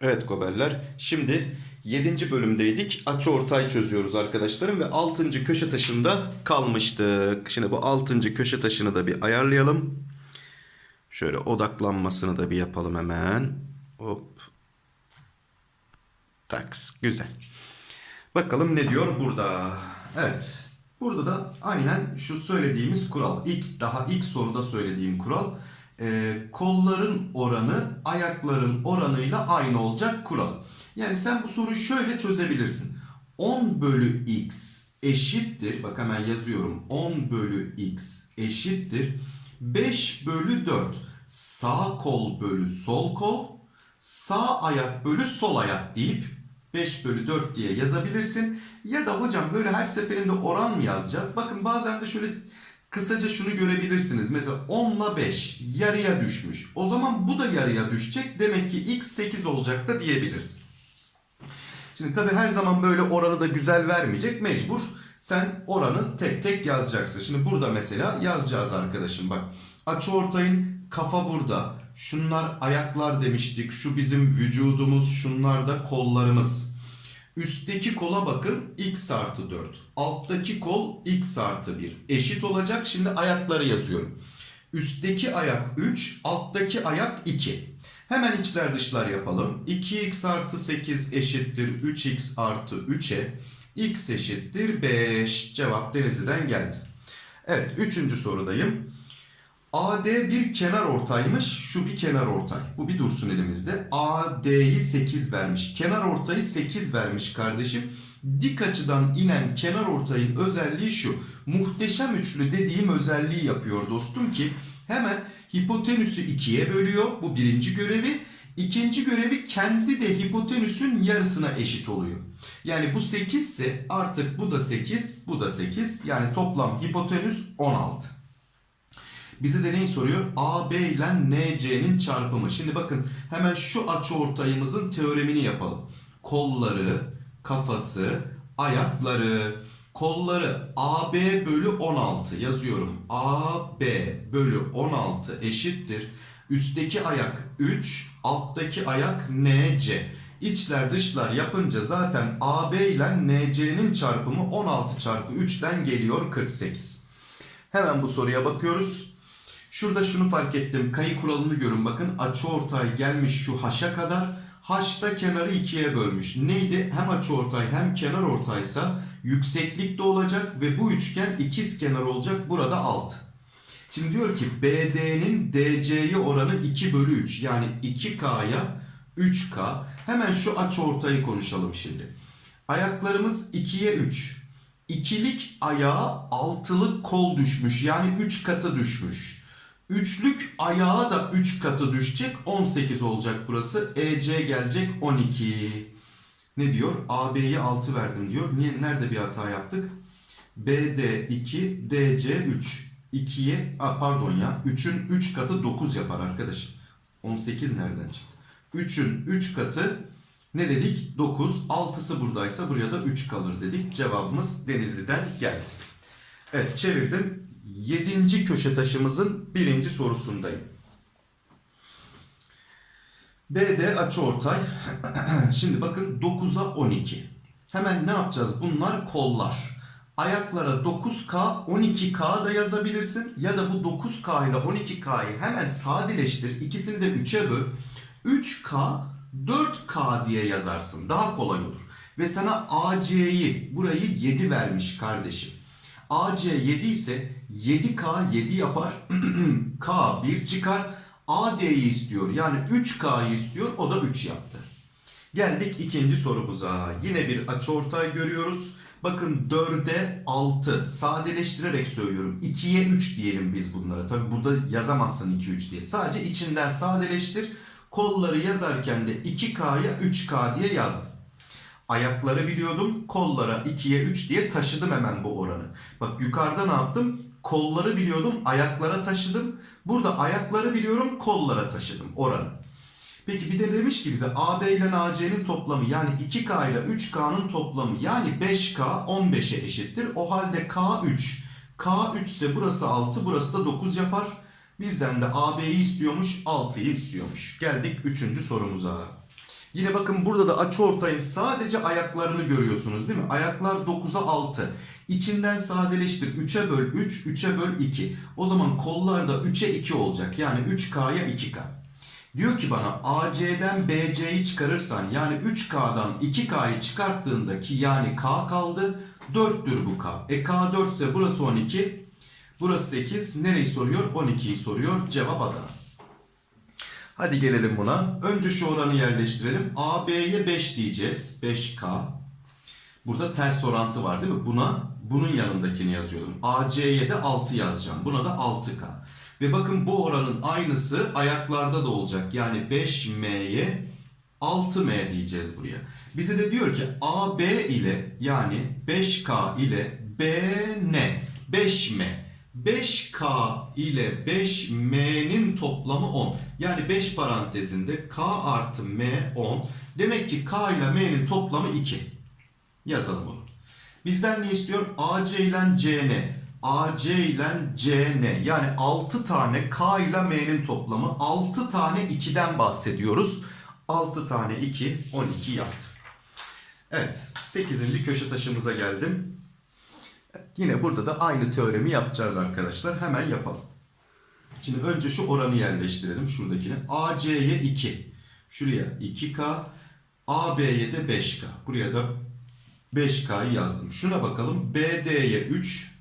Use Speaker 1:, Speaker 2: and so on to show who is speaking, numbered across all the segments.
Speaker 1: Evet goberler. Şimdi 7. bölümdeydik. Açı ortay çözüyoruz arkadaşlarım ve 6. köşe taşında kalmıştık. Şimdi bu 6. köşe taşını da bir ayarlayalım. Şöyle odaklanmasını da bir yapalım hemen. Hop. Taks. Güzel. Bakalım ne diyor burada. Evet. Burada da aynen şu söylediğimiz kural. İlk daha ilk soruda söylediğim kural. Ee, kolların oranı ayakların oranıyla aynı olacak kural. Yani sen bu soruyu şöyle çözebilirsin. 10 bölü x eşittir. Bak hemen yazıyorum. 10 bölü x eşittir. 5 bölü 4. Sağ kol bölü sol kol. Sağ ayak bölü sol ayak deyip 5 bölü 4 diye yazabilirsin. Ya da hocam böyle her seferinde oran mı yazacağız? Bakın bazen de şöyle kısaca şunu görebilirsiniz. Mesela 10 ile 5 yarıya düşmüş. O zaman bu da yarıya düşecek. Demek ki x 8 olacak da diyebilirsin. Şimdi tabii her zaman böyle oranı da güzel vermeyecek. Mecbur sen oranı tek tek yazacaksın. Şimdi burada mesela yazacağız arkadaşım bak. Açıortayın kafa burada. Şunlar ayaklar demiştik. Şu bizim vücudumuz. Şunlar da kollarımız. Üstteki kola bakın x artı 4. Alttaki kol x artı 1. Eşit olacak. Şimdi ayakları yazıyorum. Üstteki ayak 3, alttaki ayak 2. Hemen içler dışlar yapalım. 2x artı 8 eşittir 3x artı 3'e. x eşittir 5. Cevap Denizli'den geldi. Evet, üçüncü sorudayım. AD bir kenar ortaymış. Şu bir kenar ortay. Bu bir dursun elimizde. AD'yi 8 vermiş. Kenar ortayı 8 vermiş kardeşim. Dik açıdan inen kenar ortayın özelliği şu. Muhteşem üçlü dediğim özelliği yapıyor dostum ki hemen hipotenüsü ikiye bölüyor. Bu birinci görevi. İkinci görevi kendi de hipotenüsün yarısına eşit oluyor. Yani bu 8 ise artık bu da 8, bu da 8. Yani toplam hipotenüs 16. Bize de neyi soruyor? AB ile NC'nin çarpımı. Şimdi bakın hemen şu açıortayımızın teoremini yapalım. Kolları, kafası, ayakları, kolları AB bölü 16 yazıyorum. AB bölü 16 eşittir. Üstteki ayak 3, alttaki ayak NC. İçler dışlar yapınca zaten AB ile NC'nin çarpımı 16 çarpı 3'ten geliyor 48. Hemen bu soruya bakıyoruz. Şurada şunu fark ettim. Kayı kuralını görün bakın. Açıortay gelmiş şu haşa kadar. Haşta kenarı ikiye bölmüş. Neydi? Hem açıortay hem kenar ortaysa yükseklikte olacak ve bu üçgen ikiz kenar olacak. Burada 6. Şimdi diyor ki BD'nin DC'ye oranı 2 bölü 3. Yani 2K'ya 3K. Hemen şu açıortayı konuşalım şimdi. Ayaklarımız 2'ye 3. İkilik ayağa altılık kol düşmüş. Yani 3 katı düşmüş. Üçlük ayağa da 3 katı düşecek. 18 olacak burası. EC gelecek 12. Ne diyor? AB'ye 6 verdim diyor. Niye, nerede bir hata yaptık? BD 2, DC 3. 2'ye, pardon ya 3'ün 3 katı 9 yapar arkadaşım. 18 nereden çıktı? 3'ün 3 katı ne dedik? 9. 6'sı buradaysa buraya da 3 kalır dedik. Cevabımız Denizli'den geldi. Evet çevirdim. 7. köşe taşımızın birinci sorusundayım. BD açıortay. Şimdi bakın 9'a 12. Hemen ne yapacağız? Bunlar kollar. Ayaklara 9K, 12K da yazabilirsin. Ya da bu 9K ile 12K'yı hemen sadeleştir. İkisini de 3'e böl. 3K, 4K diye yazarsın. Daha kolay olur. Ve sana AC'yi, burayı 7 vermiş kardeşim. AC 7 ise 7K 7 yapar. K 1 çıkar. AD'yi istiyor. Yani 3K'yı istiyor. O da 3 yaptı. Geldik ikinci sorumuza. Yine bir açıortay görüyoruz. Bakın 4'e 6 sadeleştirerek söylüyorum. 2'ye 3 diyelim biz bunlara. Tabi burada yazamazsın 2 3 diye. Sadece içinden sadeleştir. Kolları yazarken de 2K'ya 3K diye yazdım. Ayakları biliyordum. Kollara 2'ye 3 diye taşıdım hemen bu oranı. Bak yukarıda ne yaptım? Kolları biliyordum. Ayaklara taşıdım. Burada ayakları biliyorum. Kollara taşıdım oranı. Peki bir de demiş ki bize AB ile AC'nin toplamı yani 2K ile 3K'nın toplamı yani 5K 15'e eşittir. O halde K 3. K 3 ise burası 6 burası da 9 yapar. Bizden de AB'yi istiyormuş 6'yı istiyormuş. Geldik 3. sorumuza. Yine bakın burada da açıortayın sadece ayaklarını görüyorsunuz değil mi? Ayaklar 9'a 6. İçinden sadeleştir. 3'e böl 3, 3'e böl 2. O zaman kollar da 3'e 2 olacak. Yani 3K'ya 2K. Diyor ki bana AC'den BC'yi çıkarırsan yani 3K'dan 2K'yı çıkarttığında ki yani K kaldı 4'tür bu K. E K 4 ise burası 12. Burası 8. Nereyi soruyor? 12'yi soruyor. Cevap Adana. Hadi gelelim buna. Önce şu oranı yerleştirelim. AB'ye 5 diyeceğiz. 5K. Burada ters orantı var değil mi? Buna bunun yanındakini yazıyorum. AC'ye de 6 yazacağım. Buna da 6K. Ve bakın bu oranın aynısı ayaklarda da olacak. Yani 5M'ye 6M diyeceğiz buraya. Bize de diyor ki AB ile yani 5K ile BN 5M 5K ile 5M'nin toplamı 10. Yani 5 parantezinde K artı M 10. Demek ki K ile M'nin toplamı 2. Yazalım bunu. Bizden ne istiyor? AC ile CN. AC ile CN. Yani 6 tane K ile M'nin toplamı. 6 tane 2'den bahsediyoruz. 6 tane 2, 12 yaptı. Evet, 8. köşe taşımıza geldim. Yine burada da aynı teoremi yapacağız arkadaşlar. Hemen yapalım. Şimdi önce şu oranı yerleştirelim şuradakine. AC'ye 2. Şuraya 2K. AB'ye de 5K. Buraya da 5K'yı yazdım. Şuna bakalım. BD'ye 3.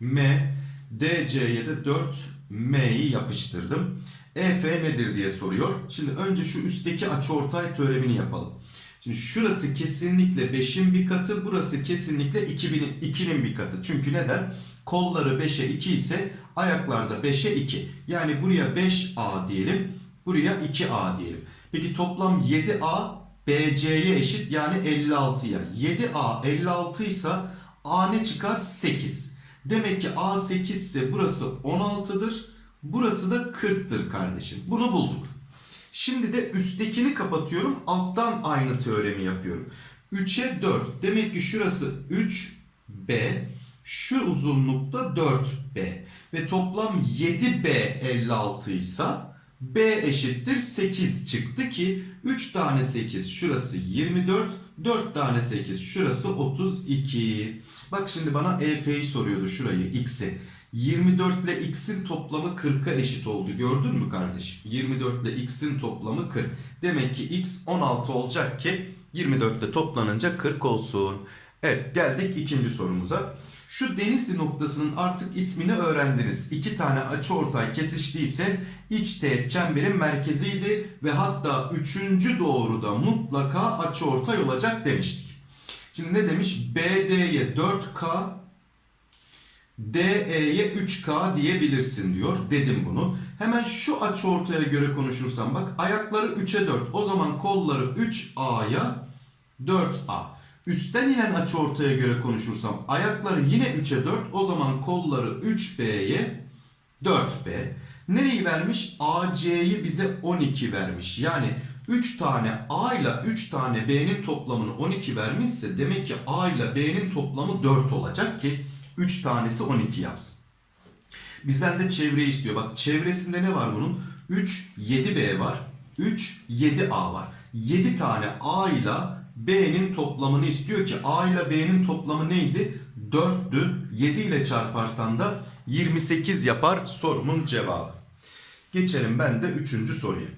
Speaker 1: M. DC'ye de 4. M'yi yapıştırdım. EF nedir diye soruyor. Şimdi önce şu üstteki açıortay teoremini yapalım. Şimdi şurası kesinlikle 5'in bir katı, burası kesinlikle 2'nin 2'nin bir katı. Çünkü neden? Kolları 5'e 2 ise ayaklarda 5'e 2. Yani buraya 5A diyelim, buraya 2A diyelim. Peki toplam 7A BC'ye eşit yani 56'ya. 7A 56 ise A ne çıkar? 8. Demek ki A 8 ise burası 16'dır. Burası da 40'tır kardeşim. Bunu bulduk. Şimdi de üsttekini kapatıyorum. Alttan aynı teoremi yapıyorum. 3'e 4. Demek ki şurası 3B. Şu uzunlukta 4B. Ve toplam 7B 56 ise B eşittir 8 çıktı ki 3 tane 8 şurası 24. 4 tane 8 şurası 32. Bak şimdi bana EF'yi soruyordu şurayı x'i. 24 ile x'in toplamı 40'a eşit oldu. Gördün mü kardeşim? 24 ile x'in toplamı 40. Demek ki x 16 olacak ki 24 ile toplanınca 40 olsun. Evet geldik ikinci sorumuza. Şu Denizli noktasının artık ismini öğrendiniz. İki tane açıortay kesiştiyse iç teğet çemberin merkeziydi ve hatta üçüncü doğruda mutlaka açıortay olacak demiştik. Şimdi ne demiş? BD'ye 4K, DE'ye 3K diyebilirsin diyor. Dedim bunu. Hemen şu açıortaya göre konuşursam bak ayakları 3'e 4. O zaman kolları 3A'ya 4A. Üstten inen açıortaya göre konuşursam ayakları yine 3'e 4. O zaman kolları 3B'ye 4B. Nereyi vermiş? AC'yi bize 12 vermiş. Yani 3 tane A ile 3 tane B'nin toplamını 12 vermişse demek ki A ile B'nin toplamı 4 olacak ki 3 tanesi 12 yapsın. Bizden de çevre istiyor. Bak çevresinde ne var bunun? 3, 7B var. 3, 7A var. 7 tane A ile B'nin toplamını istiyor ki A ile B'nin toplamı neydi? 4'tü. 7 ile çarparsan da 28 yapar sorumun cevabı. Geçelim ben de 3. soruya.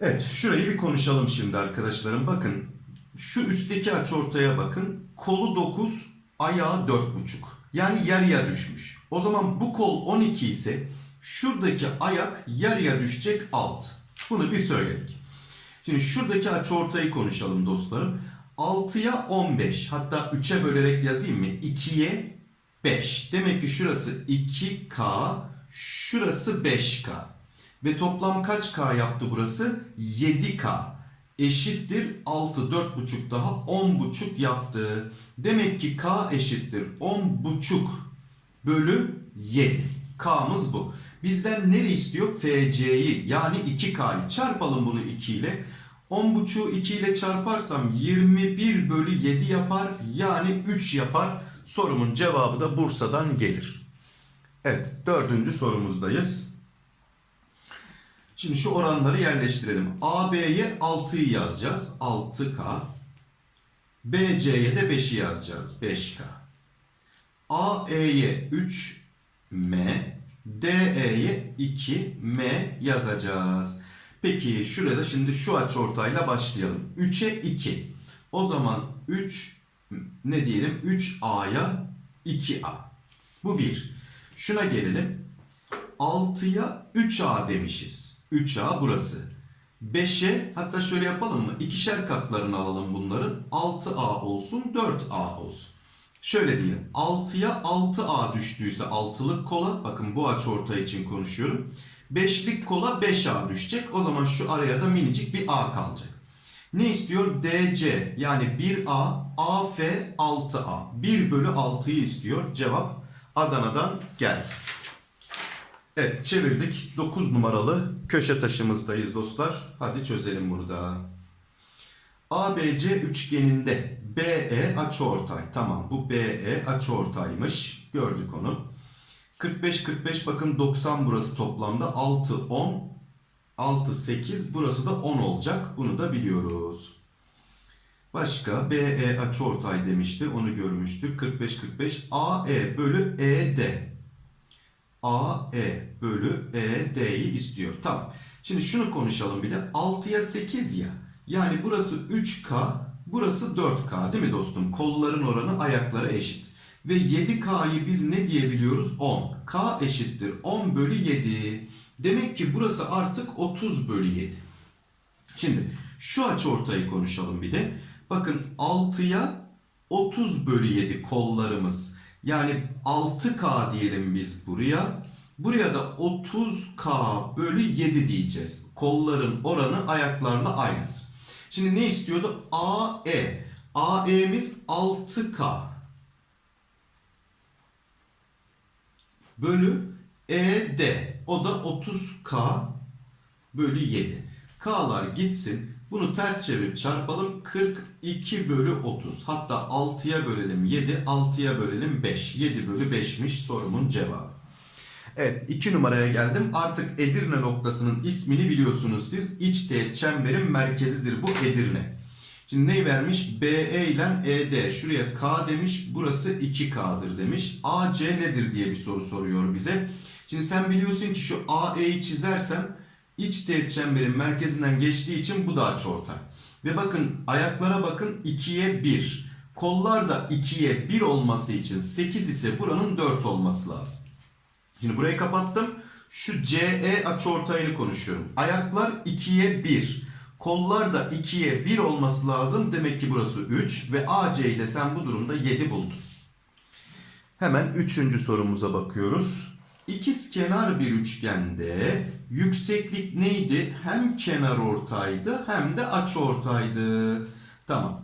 Speaker 1: Evet şurayı bir konuşalım şimdi arkadaşlarım. Bakın şu üstteki açıortaya bakın. Kolu 9, ayağı 4,5. Yani yarıya düşmüş. O zaman bu kol 12 ise şuradaki ayak yarıya düşecek 6. Bunu bir söyledik. Şimdi şuradaki açıortayı konuşalım dostlarım. 6'ya 15 hatta 3'e bölerek yazayım mı? 2'ye 5. Demek ki şurası 2K, şurası 5K. Ve toplam kaç K yaptı burası? 7K. Eşittir 6, 4,5 daha 10,5 yaptı. Demek ki K eşittir 10,5 bölü 7. K'mız bu. Bizden nere istiyor? FC'yi yani 2K'yı. Çarpalım bunu 2 ile. 10,5'u 2 ile çarparsam 21 bölü 7 yapar. Yani 3 yapar. Sorumun cevabı da Bursa'dan gelir. Evet dördüncü sorumuzdayız. Şimdi şu oranları yerleştirelim. AB'ye 6'yı yazacağız. 6K. BC'ye de 5'i yazacağız. 5K. AE'ye 3M. DE'ye 2M yazacağız. Peki şurada şimdi şu açıortayla başlayalım. 3'e 2. O zaman 3 ne diyelim? 3A'ya 2A. Bu 1. Şuna gelelim. 6'ya 3A demişiz. 3A burası. 5'e hatta şöyle yapalım mı? İkişer katlarını alalım bunların. 6A olsun 4A olsun. Şöyle diyelim. 6'ya 6A düştüyse altılık kola. Bakın bu açı ortay için konuşuyorum. 5'lik kola 5A düşecek. O zaman şu araya da minicik bir A kalacak. Ne istiyor? DC yani 1A, AF 6A. 1 bölü 6'yı istiyor. Cevap Adana'dan geldi. Evet çevirdik. 9 numaralı köşe taşımızdayız dostlar. Hadi çözelim bunu da. ABC üçgeninde BE açıortay. Tamam bu BE açıortaymış. Gördük onu. 45 45 bakın 90 burası toplamda 6 10 6 8 burası da 10 olacak. Bunu da biliyoruz. Başka BE açıortay demişti. Onu görmüştük. 45 45 AE bölü ED. AE bölü ED'yi istiyor. Tamam. Şimdi şunu konuşalım bir de. 6'ya 8 ya. Yani burası 3K, burası 4K değil mi dostum? Kolların oranı ayaklara eşit. Ve 7K'yı biz ne diyebiliyoruz? 10. K eşittir 10 bölü 7. Demek ki burası artık 30 bölü 7. Şimdi şu açıortayı konuşalım bir de. Bakın 6'ya 30 bölü 7 kollarımız. Yani 6K diyelim biz buraya. Buraya da 30K bölü 7 diyeceğiz. Kolların oranı ayaklarla aynısı. Şimdi ne istiyordu? AE. AE'miz 6K. Bölü ED. O da 30K bölü 7. K'lar gitsin. Bunu ters çevirip çarpalım. 42 bölü 30. Hatta 6'ya bölelim 7. 6'ya bölelim 5. 7 bölü 5'miş sorumun cevabı. Evet 2 numaraya geldim. Artık Edirne noktasının ismini biliyorsunuz siz. İç teğet çemberin merkezidir bu Edirne. Şimdi ne vermiş? BE ile ED. Şuraya K demiş. Burası 2K'dır demiş. AC nedir diye bir soru soruyor bize. Şimdi sen biliyorsun ki şu AE'yi çizersem iç teğet çemberin merkezinden geçtiği için bu da açıortay. Ve bakın ayaklara bakın 2'ye 1. Kollar da 2'ye 1 olması için 8 ise buranın 4 olması lazım. Şimdi burayı kapattım. Şu CE açıortayını konuşuyorum. Ayaklar 2'ye 1. Kollar da 2'ye 1 olması lazım. Demek ki burası 3 ve AC'yi de sen bu durumda 7 buldun. Hemen 3. sorumuza bakıyoruz. İkiz kenar bir üçgende yükseklik neydi? Hem kenar ortaydı hem de açı ortaydı. Tamam.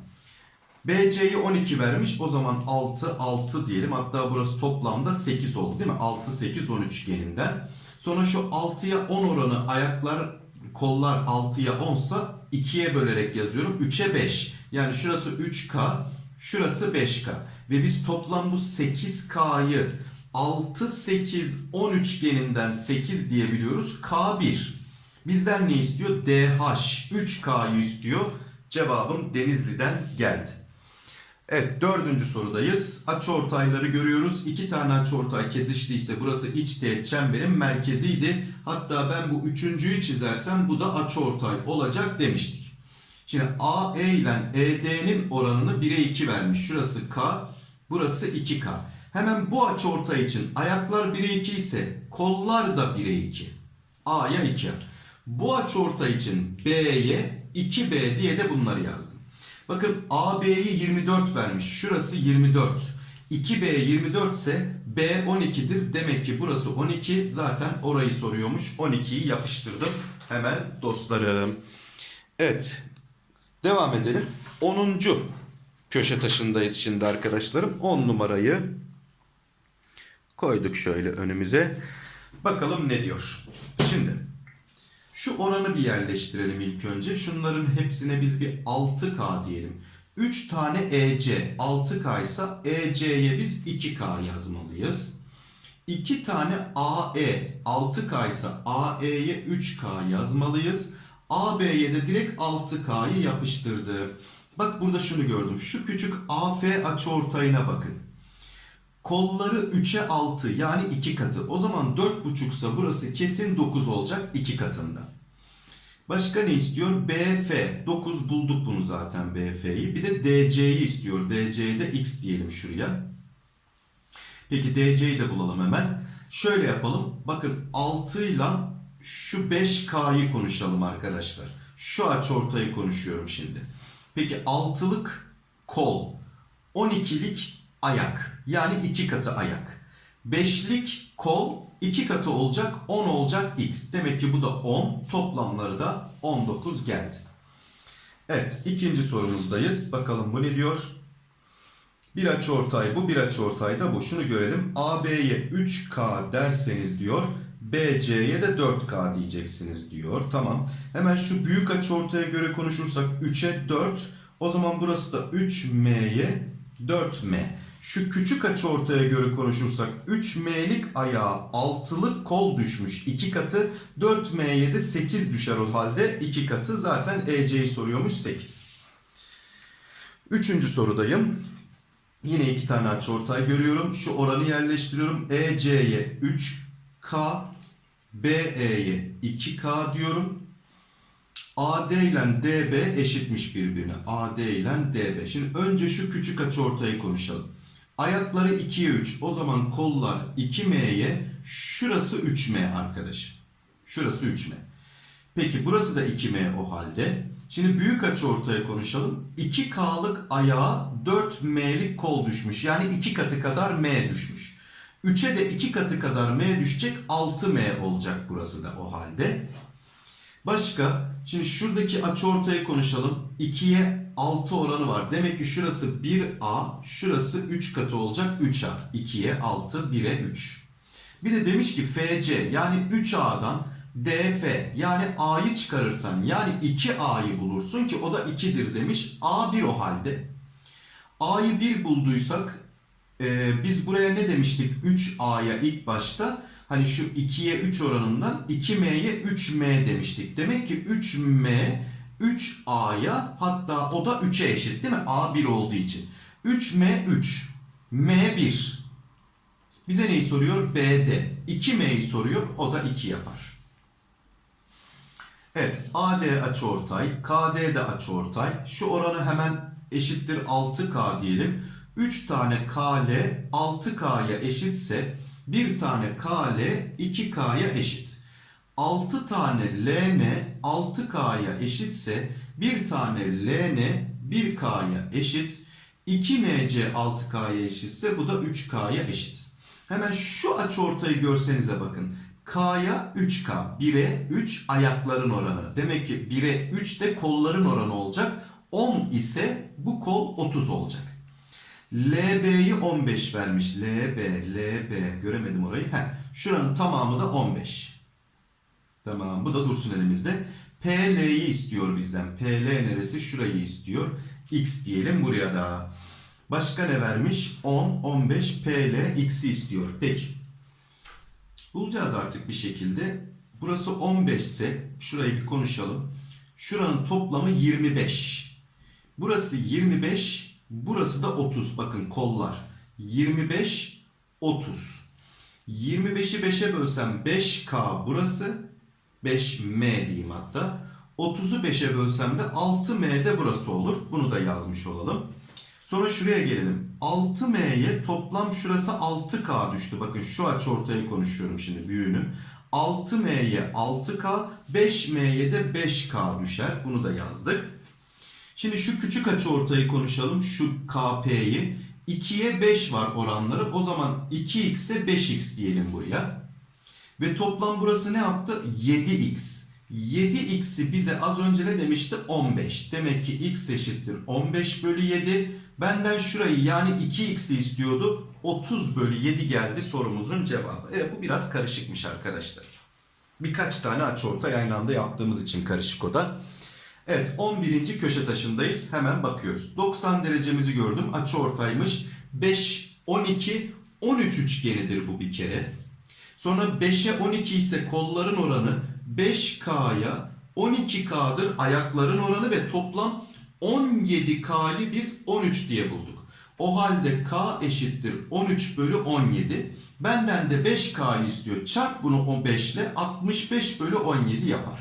Speaker 1: BC'yi 12 vermiş. O zaman 6, 6 diyelim. Hatta burası toplamda 8 oldu değil mi? 6, 8, 10 üçgeninden. Sonra şu 6'ya 10 oranı ayaklar, kollar 6'ya 10 sa 2'ye bölerek yazıyorum. 3'e 5. Yani şurası 3K, şurası 5K. Ve biz toplam bu 8K'yı 6, 8, 10 üçgeninden 8 diyebiliyoruz. K1. Bizden ne istiyor? DH. 3K'yı istiyor. Cevabım Denizli'den geldi. Evet dördüncü sorudayız. Açıortayları görüyoruz. İki tane açıortay kesiştiyse burası iç teğet çemberin merkeziydi. Hatta ben bu üçüncüyü çizersem bu da açıortay olacak demiştik. Şimdi AE ile ED'nin oranını 1'e 2 vermiş. Şurası K, burası 2K. Hemen bu açıortay için ayaklar 1'e 2 ise kollar da 1'e 2. A'ya 2. Bu açıortay için B'ye 2B diye de bunları yazdım. Bakın AB'yi 24 vermiş. Şurası 24. 2B 24 ise B 12'dir. Demek ki burası 12. Zaten orayı soruyormuş. 12'yi yapıştırdım. Hemen dostlarım. Evet. Devam edelim. 10. köşe taşındayız şimdi arkadaşlarım. 10 numarayı koyduk şöyle önümüze. Bakalım ne diyor. Şimdi şu oranı bir yerleştirelim ilk önce. Şunların hepsine biz bir 6K diyelim. 3 tane EC 6K ise EC'ye biz 2K yazmalıyız. 2 tane AE 6K ise AE'ye 3K yazmalıyız. AB'ye de direkt 6K'yı yapıştırdı. Bak burada şunu gördüm. Şu küçük AF açıortayına bakın. Kolları 3'e 6 yani 2 katı. O zaman 4,5 ise burası kesin 9 olacak 2 katında. Başka ne istiyor? BF. 9 bulduk bunu zaten BF'yi. Bir de DC'yi istiyor. DC'ye de X diyelim şuraya. Peki DC'yi de bulalım hemen. Şöyle yapalım. Bakın 6 ile şu 5K'yı konuşalım arkadaşlar. Şu açıortayı konuşuyorum şimdi. Peki 6'lık kol, 12'lik ayak. Yani 2 katı ayak. 5'lik kol 2 katı olacak 10 olacak x. Demek ki bu da 10. Toplamları da 19 geldi. Evet ikinci sorumuzdayız. Bakalım bu ne diyor? Bir açıortay bu, bir açıortay da bu. Şunu görelim. AB'ye 3K derseniz diyor. BC'ye de 4K diyeceksiniz diyor. Tamam. Hemen şu büyük açıortaya göre konuşursak 3'e 4. O zaman burası da 3M'ye 4M. Şu küçük açıortaya göre konuşursak 3M'lik ayağa 6'lık kol düşmüş 2 katı 4M'ye de 8 düşer o halde 2 katı zaten EC'yi soruyormuş 8. Üçüncü sorudayım. Yine iki tane açıortay görüyorum. Şu oranı yerleştiriyorum. EC'ye 3K, BE'ye 2K diyorum. AD ile DB eşitmiş birbirine. AD ile DB. Şimdi önce şu küçük açıortayı konuşalım. Ayakları 2'ye 3. O zaman kollar 2M'ye, şurası 3M arkadaşım. Şurası 3M. Peki burası da 2M o halde. Şimdi büyük açıortaya konuşalım. 2K'lık ayağa 4M'lik kol düşmüş. Yani 2 katı kadar M düşmüş. 3'e de 2 katı kadar M düşecek. 6M olacak burası da o halde. Başka? Şimdi şuradaki açıortayı konuşalım. 2'ye 6 oranı var. Demek ki şurası 1A, şurası 3 katı olacak 3A. 2'ye 6, 1'e 3. Bir de demiş ki FC yani 3A'dan DF yani A'yı çıkarırsan yani 2A'yı bulursun ki o da 2'dir demiş. A 1 o halde. A'yı 1 bulduysak e, biz buraya ne demiştik 3A'ya ilk başta? Hani şu 2'ye 3 oranından 2M'ye 3M demiştik. Demek ki 3M 3A'ya hatta o da 3'e eşit değil mi? A 1 olduğu için. 3M 3. M 1. Bize neyi soruyor? B'de. 2M'yi soruyor. O da 2 yapar. Evet. AD açıortay. KD de açıortay. Şu oranı hemen eşittir 6K diyelim. 3 tane KL 6K'ya eşitse bir tane KL 2K'ya eşit. 6 tane LN 6K'ya eşitse bir tane LN 1K'ya eşit. 2MC 6K'ya eşitse bu da 3K'ya eşit. Hemen şu açıortayı görsenize bakın. K'ya 3K. 1'e 3 ayakların oranı. Demek ki 1'e 3 de kolların oranı olacak. 10 ise bu kol 30 olacak. LB'yi 15 vermiş. LB, LB. Göremedim orayı. Heh. Şuranın tamamı da 15. Tamam. Bu da dursun elimizde. PL'yi istiyor bizden. PL neresi? Şurayı istiyor. X diyelim buraya da. Başka ne vermiş? 10, 15, PL, X'i istiyor. Peki. Bulacağız artık bir şekilde. Burası 15 ise şurayı bir konuşalım. Şuranın toplamı 25. Burası 25, burası da 30. Bakın kollar. 25, 30. 25'i 5'e bölsem 5K burası. 5M diyeyim hatta. 30'u 5'e bölsem de 6M de burası olur. Bunu da yazmış olalım. Sonra şuraya gelelim. 6M'ye toplam şurası 6K düştü. Bakın şu açıortayı konuşuyorum şimdi büyüğünü. 6M'ye 6K, 5M'ye de 5K düşer. Bunu da yazdık. Şimdi şu küçük açıortayı konuşalım. Şu KP'yi. 2'ye 5 var oranları. O zaman 2x'e 5x diyelim buraya. Ve toplam burası ne yaptı? 7x. 7x'i bize az önce ne demişti? 15. Demek ki x eşittir 15 bölü 7. Benden şurayı yani 2x'i istiyordu. 30 bölü 7 geldi sorumuzun cevabı. Evet bu biraz karışıkmış arkadaşlar. Birkaç tane açıortay aynı anda yaptığımız için karışık o da. Evet 11. köşe taşındayız. Hemen bakıyoruz. 90 derecemizi gördüm. Açı ortaymış. 5, 12, 13 üçgenidir bu bir kere. Sonra 5'e 12 ise kolların oranı 5K'ya 12K'dır ayakların oranı ve toplam 17K'yı biz 13 diye bulduk. O halde K eşittir 13 bölü 17. Benden de 5K'yı istiyor. Çarp bunu o 5 ile 65 bölü 17 yapar.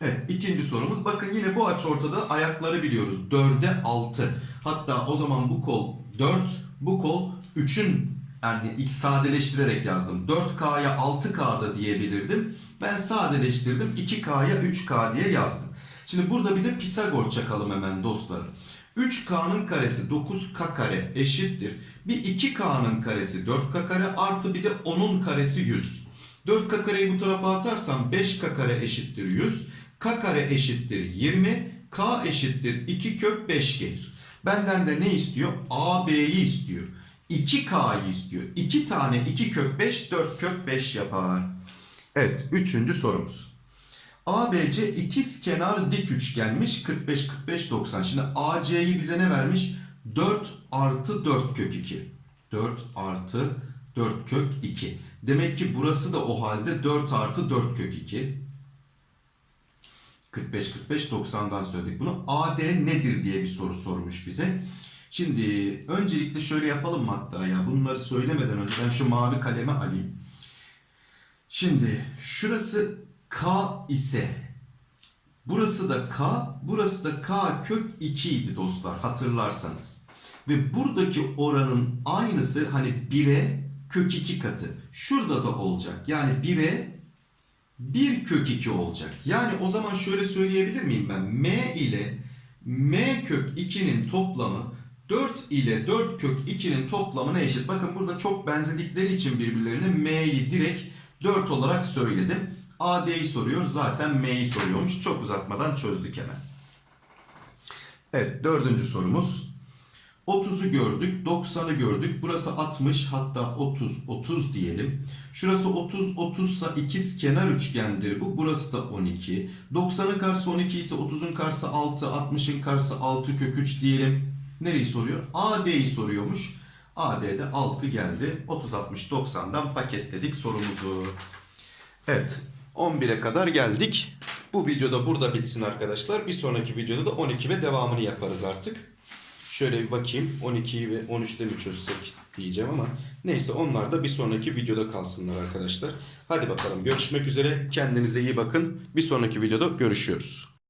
Speaker 1: Evet ikinci sorumuz. Bakın yine bu açı ortada ayakları biliyoruz. 4'e 6. Hatta o zaman bu kol 4, bu kol 3'ün yani ilk sadeleştirerek yazdım. 4K'ya 6K'da diyebilirdim. Ben sadeleştirdim. 2K'ya 3K diye yazdım. Şimdi burada bir de Pisagor çakalım hemen dostlarım. 3K'nın karesi 9K kare eşittir. Bir 2K'nın karesi 4K kare artı bir de 10'un karesi 100. 4K kareyi bu tarafa atarsam 5K kare eşittir 100. K kare eşittir 20. K eşittir 2 kök 5 gelir. Benden de ne istiyor? AB'yi istiyor. 2K'yı istiyor. 2 tane 2 kök 5 4 kök 5 yapar. Evet üçüncü sorumuz. ABC ikiz kenar dik üçgenmiş 45 45 90. Şimdi AC'yi bize ne vermiş? 4 artı 4 kök 2. 4 artı 4 kök 2. Demek ki burası da o halde 4 artı 4 kök 2. 45 45 90'dan söyledik bunu. AD nedir diye bir soru sormuş bize. Şimdi öncelikle şöyle yapalım mı hatta ya bunları söylemeden önce ben şu mavi kalemi alayım. Şimdi şurası K ise burası da K, burası da K kök 2 idi dostlar hatırlarsanız. Ve buradaki oranın aynısı hani 1'e kök 2 katı. Şurada da olacak. Yani 1'e 1 kök 2 olacak. Yani o zaman şöyle söyleyebilir miyim ben? M ile M kök 2'nin toplamı 4 ile 4 kök 2'nin toplamına eşit. Bakın burada çok benzedikleri için birbirlerine M'yi direkt 4 olarak söyledim. AD'yi soruyor. Zaten M'yi soruyormuş. Çok uzatmadan çözdük hemen. Evet dördüncü sorumuz. 30'u gördük, 90'ı gördük. Burası 60 hatta 30, 30 diyelim. Şurası 30, 30 ise ikiz kenar üçgendir bu. Burası da 12. 90'ın karşısı 12 ise 30'un karşısı 6, 60'ın karşısı 6 kök 3 diyelim. Nereyi soruyor? AD'yi soruyormuş. AD'de 6 geldi. 30, 60, 90'dan paketledik sorumuzu. Evet 11'e kadar geldik. Bu videoda burada bitsin arkadaşlar. Bir sonraki videoda da 12 ve devamını yaparız artık. Şöyle bir bakayım 12'yi ve 13'te mi çözsek diyeceğim ama neyse onlar da bir sonraki videoda kalsınlar arkadaşlar. Hadi bakalım görüşmek üzere. Kendinize iyi bakın. Bir sonraki videoda görüşüyoruz.